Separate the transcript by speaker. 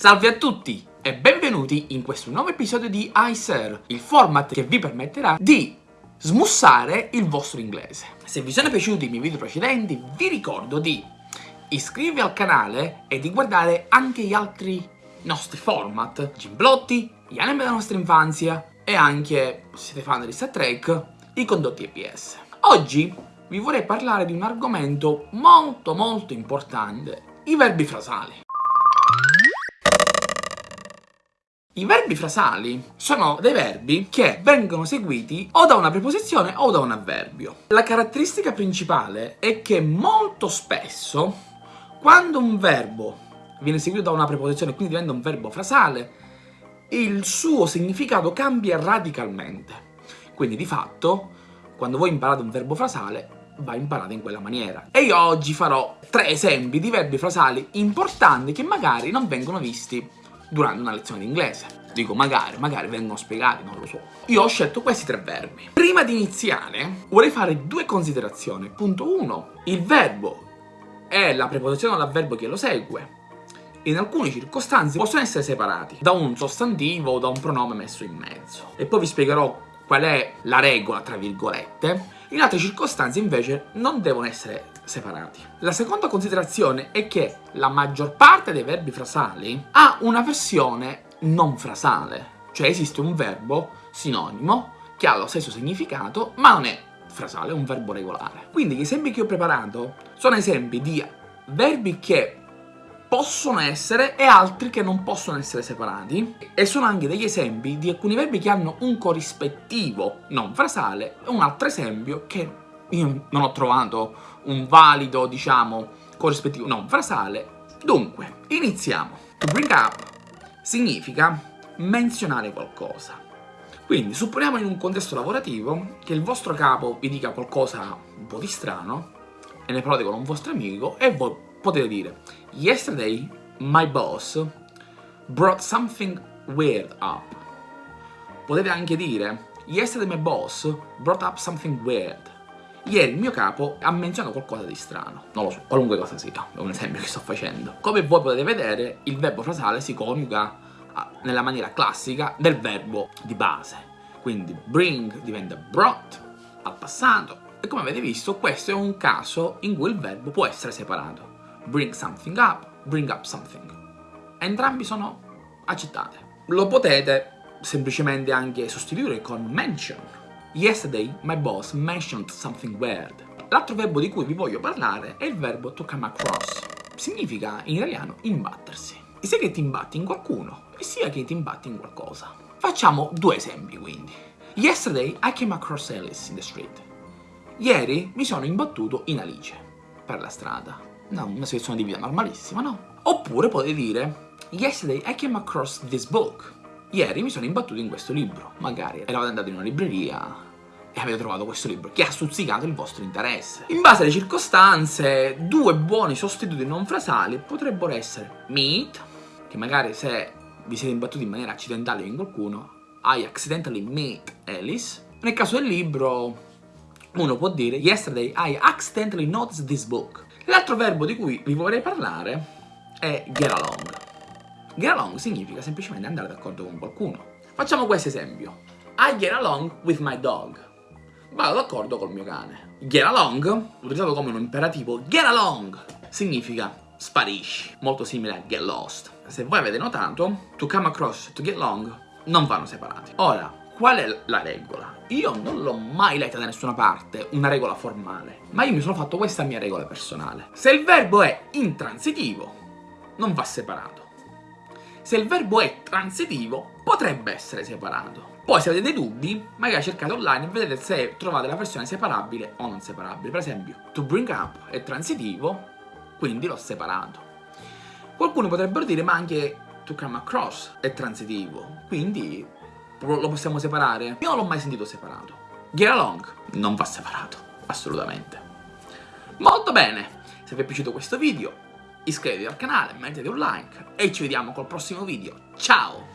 Speaker 1: Salve a tutti e benvenuti in questo nuovo episodio di iSir, il format che vi permetterà di smussare il vostro inglese. Se vi sono piaciuti i miei video precedenti, vi ricordo di iscrivervi al canale e di guardare anche gli altri nostri format, Gimblotti, gli anime della nostra infanzia e anche, se siete fan di Star Trek, i condotti EPS. Oggi vi vorrei parlare di un argomento molto molto importante, i verbi frasali. I verbi frasali sono dei verbi che vengono seguiti o da una preposizione o da un avverbio. La caratteristica principale è che molto spesso, quando un verbo viene seguito da una preposizione e quindi diventa un verbo frasale, il suo significato cambia radicalmente. Quindi di fatto, quando voi imparate un verbo frasale, va imparato in quella maniera. E io oggi farò tre esempi di verbi frasali importanti che magari non vengono visti durante una lezione di inglese. Dico magari, magari vengono spiegati, non lo so. Io ho scelto questi tre verbi. Prima di iniziare vorrei fare due considerazioni. Punto 1. Il verbo è la preposizione o l'avverbio che lo segue. In alcune circostanze possono essere separati da un sostantivo o da un pronome messo in mezzo. E poi vi spiegherò qual è la regola, tra virgolette. In altre circostanze invece non devono essere separati. La seconda considerazione è che la maggior parte dei verbi frasali ha una versione non frasale, cioè esiste un verbo sinonimo che ha lo stesso significato ma non è frasale, è un verbo regolare. Quindi gli esempi che ho preparato sono esempi di verbi che possono essere e altri che non possono essere separati e sono anche degli esempi di alcuni verbi che hanno un corrispettivo non frasale e un altro esempio che io non ho trovato un valido, diciamo, corrispettivo non frasale. Dunque, iniziamo. To bring up significa menzionare qualcosa. Quindi, supponiamo in un contesto lavorativo che il vostro capo vi dica qualcosa un po' di strano e ne parlate con un vostro amico e voi potete dire Yesterday my boss brought something weird up. Potete anche dire Yesterday my boss brought up something weird. Ieri il mio capo ha menzionato qualcosa di strano. Non lo so, qualunque cosa sia, è un esempio che sto facendo. Come voi potete vedere, il verbo frasale si coniuga ah, nella maniera classica del verbo di base. Quindi bring diventa brought al passato. E come avete visto, questo è un caso in cui il verbo può essere separato. Bring something up, bring up something. Entrambi sono accettate. Lo potete semplicemente anche sostituire con mention Yesterday my boss mentioned something weird. L'altro verbo di cui vi voglio parlare è il verbo to come across. Significa in italiano imbattersi. Sia che ti imbatti in qualcuno, e sia che ti imbatti in qualcosa. Facciamo due esempi quindi. Yesterday I came across Alice in the street. Ieri mi sono imbattuto in Alice per la strada. No, una situazione di vita normalissima, no? Oppure potete dire Yesterday I came across this book. Ieri mi sono imbattuto in questo libro, magari eravate andati in una libreria e avete trovato questo libro che ha stuzzicato il vostro interesse. In base alle circostanze, due buoni sostituti non frasali potrebbero essere meet, che magari se vi siete imbattuti in maniera accidentale in qualcuno, I accidentally meet Alice. Nel caso del libro, uno può dire Yesterday I accidentally noticed this book. L'altro verbo di cui vi vorrei parlare è get along. Get along significa semplicemente andare d'accordo con qualcuno. Facciamo questo esempio. I get along with my dog. Vado d'accordo col mio cane. Get along, utilizzato come un imperativo, get along significa sparisci, molto simile a get lost. Se voi avete notato, to come across to get along non vanno separati. Ora, qual è la regola? Io non l'ho mai letta da nessuna parte, una regola formale, ma io mi sono fatto questa mia regola personale. Se il verbo è intransitivo, non va separato. Se il verbo è transitivo, potrebbe essere separato. Poi se avete dei dubbi, magari cercate online e vedete se trovate la versione separabile o non separabile. Per esempio, to bring up è transitivo, quindi l'ho separato. Qualcuno potrebbero dire, ma anche to come across è transitivo, quindi lo possiamo separare? Io non l'ho mai sentito separato. Get along non va separato, assolutamente. Molto bene! Se vi è piaciuto questo video iscrivetevi al canale, mettete un like e ci vediamo col prossimo video. Ciao!